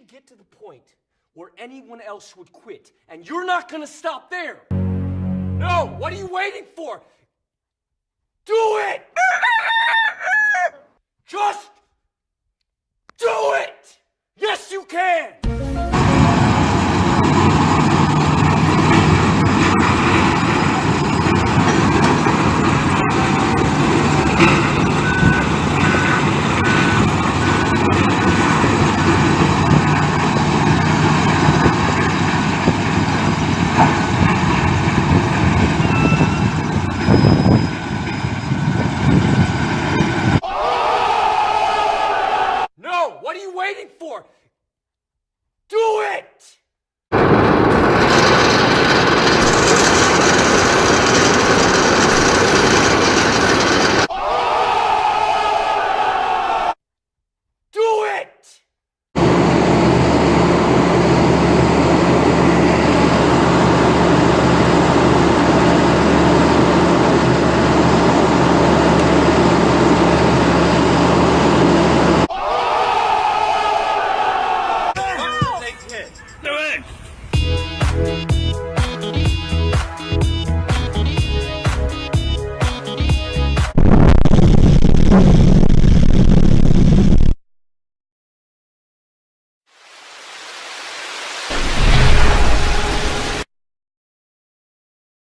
get to the point where anyone else would quit, and you're not gonna stop there. No, what are you waiting for? Do it! Just do it! Yes, you can! No, what are you waiting for? Do it! Do it! Do it! Thank